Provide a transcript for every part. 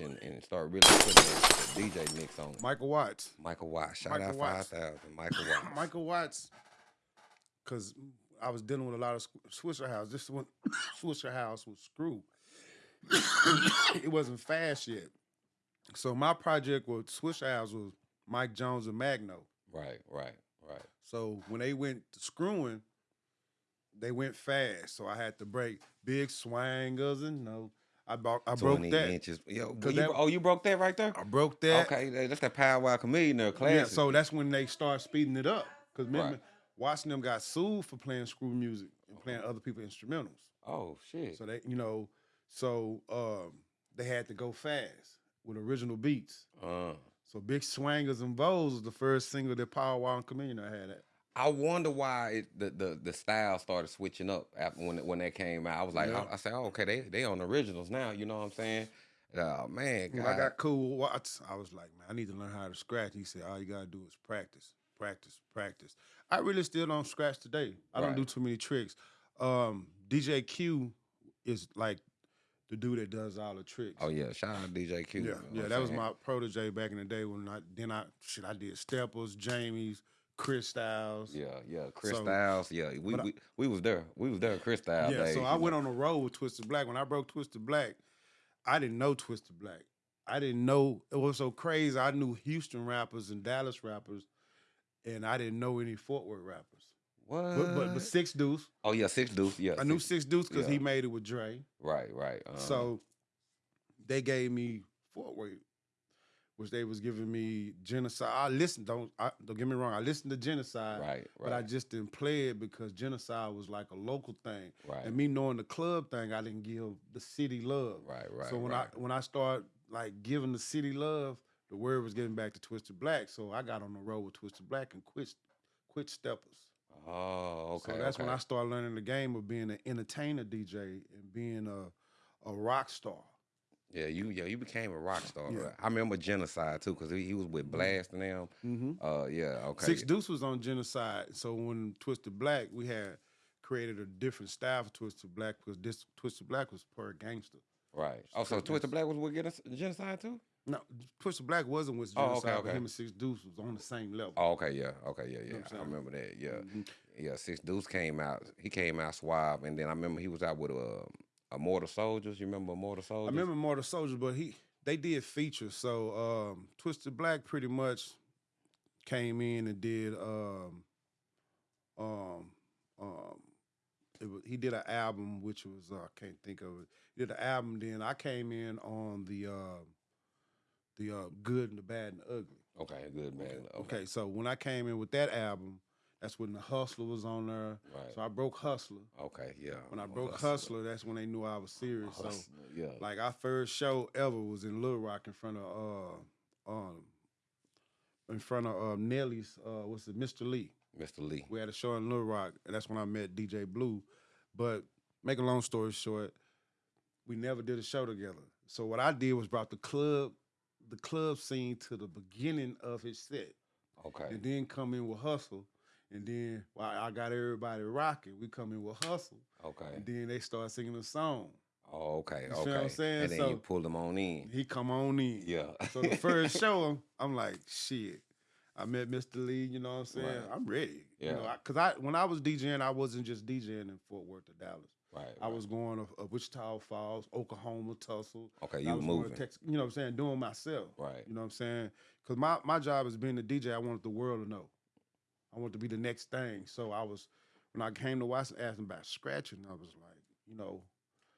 research and, start really putting the, the DJ mix on. Michael Watts. Michael Watts. Shout Michael out Watts. 5000. Michael Watts. Michael Watts, because I was dealing with a lot of Swishahouse. This one, Swishahouse was screw. it wasn't fast yet. So my project with Swishahouse was Mike Jones and Magno. Right, right, right. So when they went to screwing, they went fast. So I had to break big swangers and no. I, bought, I broke that. inches. Yo, you that- oh, you broke that right there? I broke that. Okay, that's that Paul Wall Chamillionaire there, classic. Yeah, so that's when they start speeding it up. Because remember, Right. watching them got sued for playing screw music and playing other people's instrumentals. oh, shit. So they, you know, so um, they had to go fast with original beats. Uh, So Big Swangers and Vows was the first single that Paul Wall and Chamillionaire had. At. I wonder why it, the, the the style started switching up after when when that came out. I was like, Yeah. I, I said, oh, okay, they they on originals now. You know what I'm saying? Oh man, When I got cool Watts, I was like, man, I need to learn how to scratch. He said, all you gotta do is practice, practice, practice. I really still don't scratch today. I don't do too many tricks. Um, DJ Q is like the dude that does all the tricks. oh yeah, shout out DJ Q. Yeah, you know yeah, that I'm was my protege back in the day when I then I shit I did Steppers, Jamie's, Chris Styles. Yeah, yeah, Chris So- Styles. Yeah, we, I- we we was there. We was there. Chris Styles. Yeah, days, so I went know. on the road with Twisted Black. When I broke Twisted Black, I didn't know Twisted Black. I didn't know it was so crazy. I knew Houston rappers and Dallas rappers, and I didn't know any Fort Worth rappers. What? But but, but Six Deuce, oh yeah, Six Deuce. Yeah, I knew Six- Six Deuce because he made it with Dre. Right, right. Uh, So they gave me which they was giving me genocide. I listened. Don't I, don't get me wrong. I listened to genocide, right, right, but I just didn't play it because genocide was like a local thing. right, And me knowing the club thing, I didn't give the city love. right, right. so when right. I when I start like giving the city love, the word was getting back to Twisted Black. So I got on the road with Twisted Black and quit quit steppers. oh, okay. so that's when. I started learning the game of being an entertainer DJ and being a a rock star. Yeah, you yeah you became a rock star. Yeah. Right? I remember Genocide too because he, he was with Blast and them. Mm-hmm. Uh, yeah, okay. Six Deuce was on genocide. So when Twisted Black, we had created a different style for Twisted Black because this Twisted Black was per gangster. right. Oh, so Twisted. Black was with Genocide too. No, Twisted Black wasn't with Genocide, Oh, okay, okay. him and Six Deuce was on the same level. Oh, okay, yeah, okay, yeah, yeah. what I'm I remember that. Yeah, Mhm. yeah. Six Deuce came out. He came out suave, and then I remember he was out with a a Mortal Soldiers. You remember Mortal Soldiers? I remember Mortal Soldier, but he they did features. So um, Twisted Black pretty much came in and did um, um, um, it was, he did an album which was uh, I can't think of it. He did an album. Then I came in on the uh, the uh, Good and the Bad and the Ugly. Okay, good man. Okay. so when I came in with that album, that's when the Hustler was on there. Right. So I broke Hustler. okay, yeah. When I broke Hustler, that's when they knew I was serious. So yeah. like our first show ever was in Little Rock in front of uh um in front of uh, Nelly's uh what's it, Murphy Lee. Murphy Lee. We had a show in Little Rock, and that's when I met DJ Blue. But make a long story short, we never did a show together. So what I did was brought the club, the club scene to the beginning of his set, Okay. and then come in with Hustle. And then while I got everybody rocking, we come in with Hustle, Okay. and then they start singing a song. Oh, okay. You see okay. what I'm saying? And then So- you pull them on in. He come on in. Yeah. So the first show, I'm like, shit. I met Murphy Lee, you know what I'm saying? Right. I'm ready. You know, Yeah. I, cause I when I was DJing, I wasn't just DJing in Fort Worth or Dallas. right. I right. was going to uh, Wichita Falls, Oklahoma, Tulsa. Okay, you were moving. Texas, you know what I'm saying? Doing myself. Right. You know what I'm saying? Cause my, my job as being a DJ, I wanted the world to know. I want to be the next thing. So I was when I came to Watson asking about scratching, I was like, you know,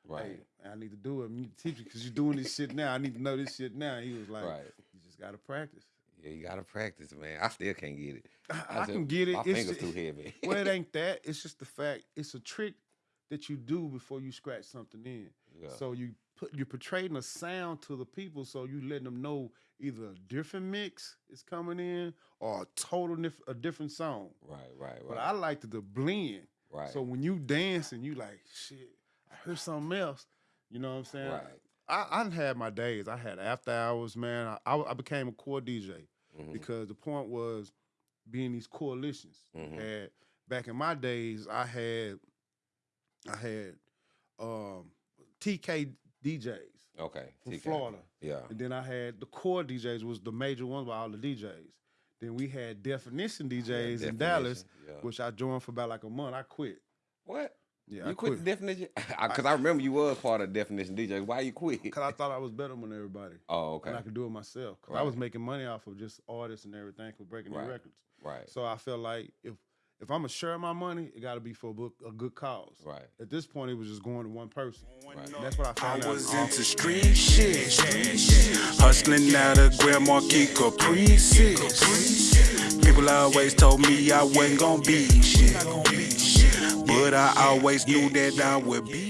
Right. hey, I need to do it. You need to teach me because you're doing this shit now. I need to know this shit now. He was like, right. you just gotta practice. Yeah, you gotta practice, man. I still can't get it. I, I I just- can get it. My It's fingers ju- too heavy. well, it ain't that. It's just the fact. It's a trick that you do before you scratch something in. Yeah. So you put you're portraying a sound to the people, so you letting them know either a different mix is coming in or a total nif- a different song. right, right, right. But I like to the blend. right. So when you dance and you like shit, I heard something else. You know what I'm saying? right. I I had my days. I had after hours, man. I, I, I became a core DJ Mhm, because the point was being these coalitions. Mhm. Had back in my days, I had I had um, TK DJs. Okay. from TK. Florida. Yeah. And then I had the core DJs was the major ones by all the DJs. Then we had Definition DJs in Dallas, yeah. which I joined for about like a month. I quit. What? Yeah, you I quit, quit. the definition? Because I, remember you was part of definition DJ. Why you quit? Cause I thought I was better than everybody. Oh, okay. And I could do it myself. Cause I was making money off of just artists and everything for breaking Right. their records. Right. So I felt like if if I'm gonna share my money, it got to be for a, book, a good cause. Right. At this point, it was just going to one person. Right. And that's what I I found out. was uh-huh. into street shit, hustling out of Grand Marquis Caprices. People always told me I wasn't gonna be shit, but I always knew that I would be